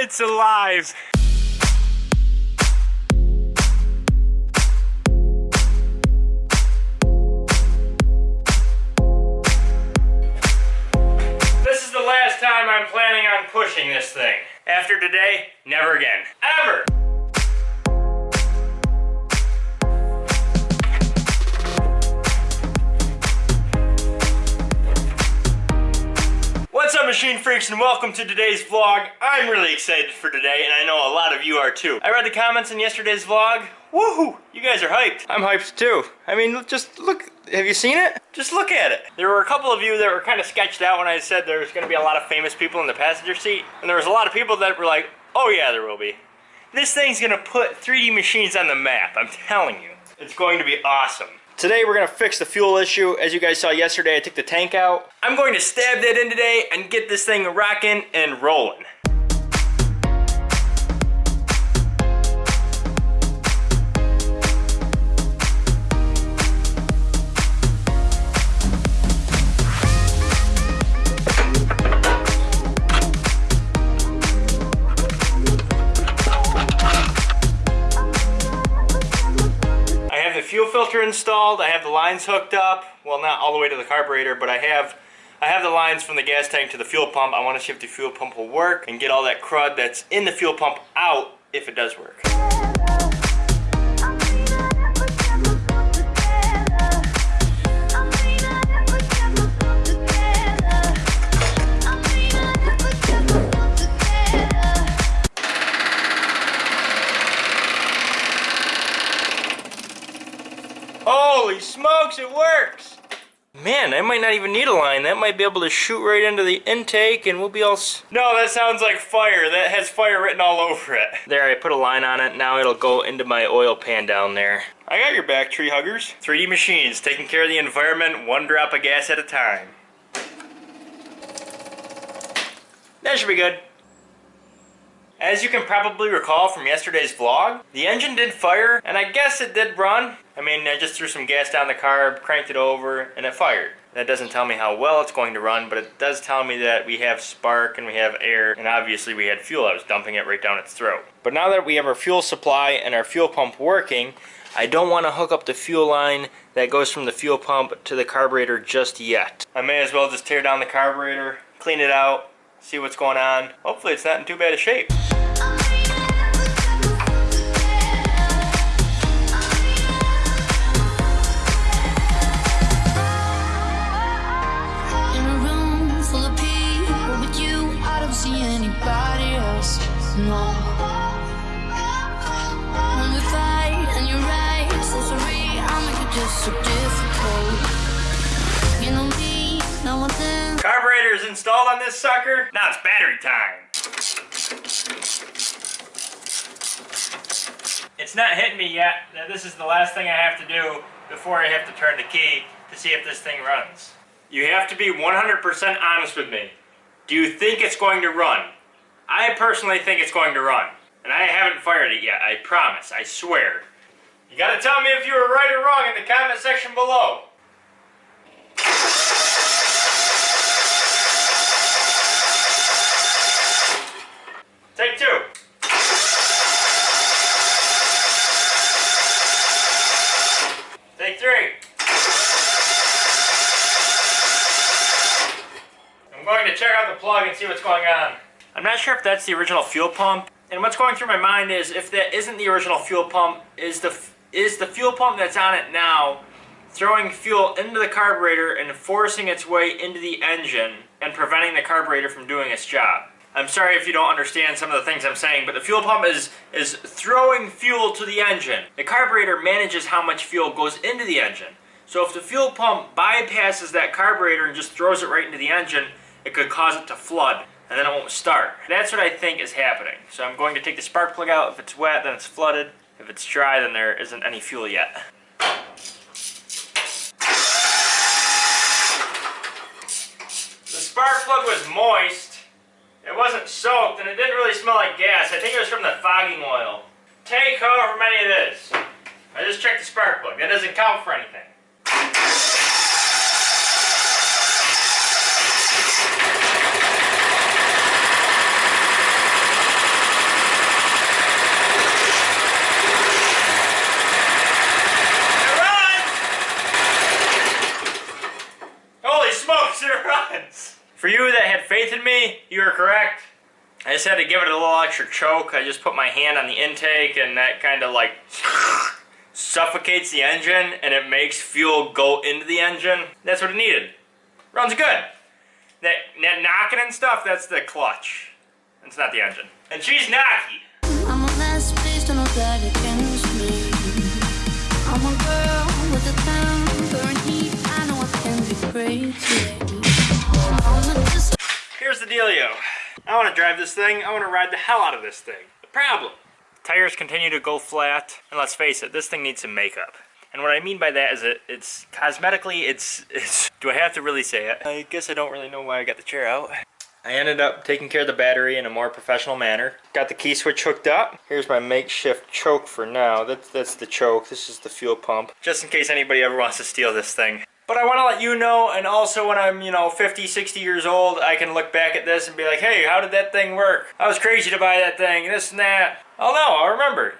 It's alive. This is the last time I'm planning on pushing this thing. After today, never again. Ever! Machine freaks and welcome to today's vlog. I'm really excited for today and I know a lot of you are too. I read the comments in yesterday's vlog. Woohoo! You guys are hyped. I'm hyped too. I mean, just look, have you seen it? Just look at it. There were a couple of you that were kind of sketched out when I said there was going to be a lot of famous people in the passenger seat. And there was a lot of people that were like, oh yeah, there will be. This thing's going to put 3D machines on the map, I'm telling you. It's going to be awesome. Today we're to fix the fuel issue. As you guys saw yesterday, I took the tank out. I'm going to stab that in today and get this thing rocking and rolling. Installed. I have the lines hooked up. Well, not all the way to the carburetor, but I have I have the lines from the gas tank to the fuel pump. I want to see if the fuel pump will work and get all that crud that's in the fuel pump out if it does work. Smokes, it works! Man, I might not even need a line. That might be able to shoot right into the intake and we'll be all... S no, that sounds like fire. That has fire written all over it. There, I put a line on it. Now it'll go into my oil pan down there. I got your back, tree huggers. 3D Machines, taking care of the environment one drop of gas at a time. That should be good. As you can probably recall from yesterday's vlog, the engine did fire, and I guess it did run. I mean, I just threw some gas down the carb, cranked it over, and it fired. That doesn't tell me how well it's going to run, but it does tell me that we have spark and we have air, and obviously we had fuel. I was dumping it right down its throat. But now that we have our fuel supply and our fuel pump working, I don't want to hook up the fuel line that goes from the fuel pump to the carburetor just yet. I may as well just tear down the carburetor, clean it out, see what's going on. Hopefully it's not in too bad a shape. So difficult. You know me, now then. Carburetor is installed on this sucker. Now it's battery time. It's not hitting me yet. Now, This is the last thing I have to do before I have to turn the key to see if this thing runs. You have to be 100% honest with me. Do you think it's going to run? I personally think it's going to run. And I haven't fired it yet, I promise, I swear. You gotta tell me if you were right or wrong in the comment section below. Take two. Take three. I'm going to check out the plug and see what's going on. I'm not sure if that's the original fuel pump. And what's going through my mind is if that isn't the original fuel pump, is the is the fuel pump that's on it now throwing fuel into the carburetor and forcing its way into the engine and preventing the carburetor from doing its job. I'm sorry if you don't understand some of the things I'm saying, but the fuel pump is is throwing fuel to the engine. The carburetor manages how much fuel goes into the engine. So if the fuel pump bypasses that carburetor and just throws it right into the engine, it could cause it to flood and then it won't start. That's what I think is happening. So I'm going to take the spark plug out. If it's wet, then it's flooded. If it's dry, then there isn't any fuel yet. The spark plug was moist. It wasn't soaked, and it didn't really smell like gas. I think it was from the fogging oil. Take however many it is. I just checked the spark plug. That doesn't count for anything. You were correct. I just had to give it a little extra choke. I just put my hand on the intake and that kind of like suffocates the engine and it makes fuel go into the engine. That's what it needed. Runs good. That, that knocking and stuff, that's the clutch. It's not the engine. And she's knocky. Here's the dealio. I want to drive this thing. I want to ride the hell out of this thing. The problem. Tires continue to go flat, and let's face it, this thing needs some makeup. And what I mean by that is it, it's cosmetically, it's, it's, do I have to really say it? I guess I don't really know why I got the chair out. I ended up taking care of the battery in a more professional manner. Got the key switch hooked up. Here's my makeshift choke for now. That's, that's the choke. This is the fuel pump. Just in case anybody ever wants to steal this thing. But I want to let you know, and also when I'm, you know, 50, 60 years old, I can look back at this and be like, hey, how did that thing work? I was crazy to buy that thing, this and that. Oh no, I'll remember.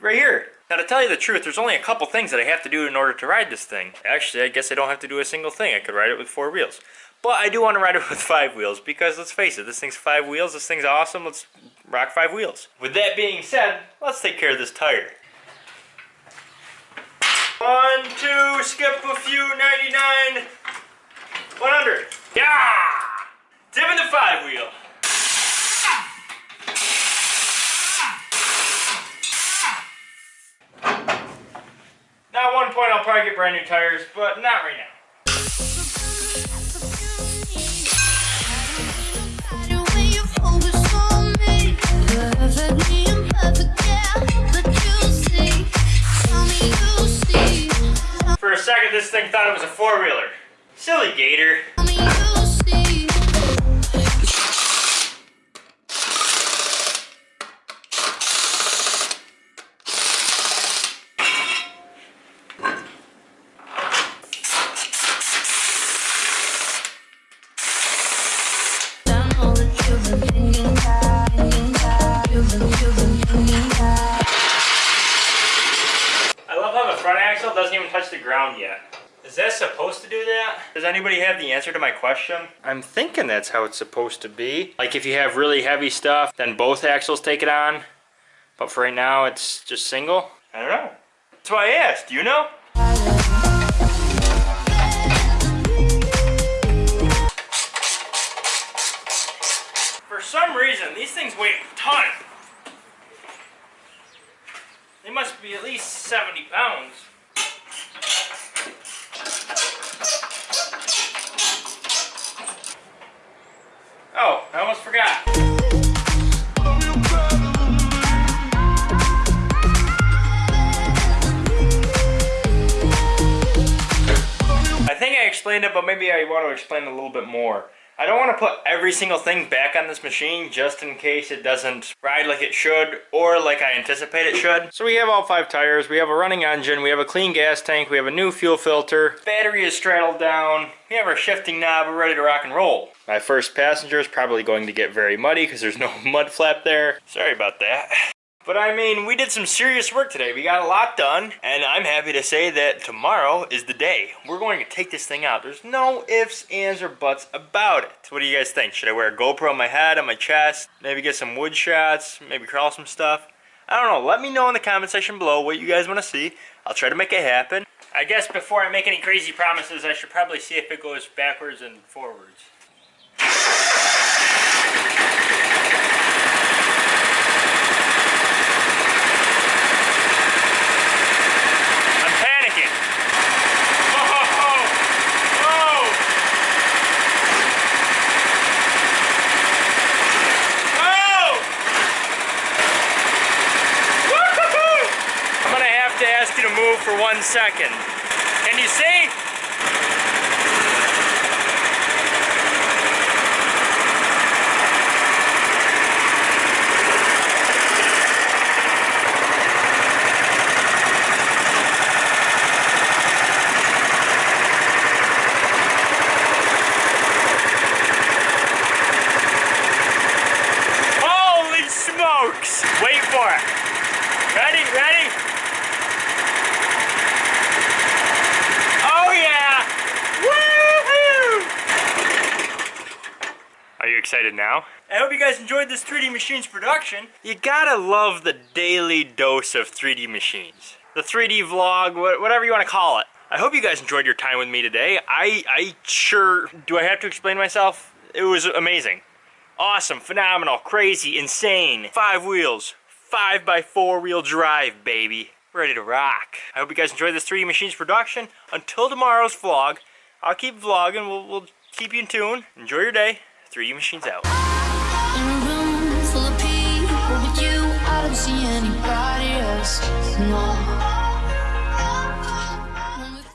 Right here. Now to tell you the truth, there's only a couple things that I have to do in order to ride this thing. Actually, I guess I don't have to do a single thing. I could ride it with four wheels. But I do want to ride it with five wheels because let's face it, this thing's five wheels, this thing's awesome, let's rock five wheels. With that being said, let's take care of this tire. One, two, skip a few, 99, 100. Yeah! Dipping the five wheel. Now at one point I'll probably get brand new tires, but not right now. Second this thing thought it was a four-wheeler. Silly gator. Yet. Is that supposed to do that? Does anybody have the answer to my question? I'm thinking that's how it's supposed to be. Like if you have really heavy stuff, then both axles take it on. But for right now, it's just single. I don't know. That's why I asked. Do you know? For some reason, these things weigh a ton. They must be at least 70 pounds. But maybe I want to explain a little bit more. I don't want to put every single thing back on this machine just in case it doesn't ride like it should or like I anticipate it should. So we have all five tires, we have a running engine, we have a clean gas tank, we have a new fuel filter, battery is straddled down, we have our shifting knob, we're ready to rock and roll. My first passenger is probably going to get very muddy because there's no mud flap there. Sorry about that. But I mean, we did some serious work today. We got a lot done, and I'm happy to say that tomorrow is the day. We're going to take this thing out. There's no ifs, ands, or buts about it. What do you guys think? Should I wear a GoPro on my head, on my chest? Maybe get some wood shots? Maybe crawl some stuff? I don't know. Let me know in the comment section below what you guys want to see. I'll try to make it happen. I guess before I make any crazy promises, I should probably see if it goes backwards and forwards. I'm panicking. Whoa! Whoa! Whoa! Woo-hoo-hoo! I'm gonna have to ask you to move for one second. Can you see? Holy smokes! Wait for it. Ready, ready? Oh yeah! Woohoo! Are you excited now. I hope you guys enjoyed this 3D Machines production. You gotta love the daily dose of 3D Machines. The 3D vlog, whatever you want to call it. I hope you guys enjoyed your time with me today. I, I sure, do I have to explain myself? It was amazing. Awesome, phenomenal, crazy, insane. Five wheels, five by four wheel drive, baby. Ready to rock. I hope you guys enjoyed this 3D Machines production. Until tomorrow's vlog, I'll keep vlogging. We'll, we'll keep you in tune. Enjoy your day. 3D Machines out.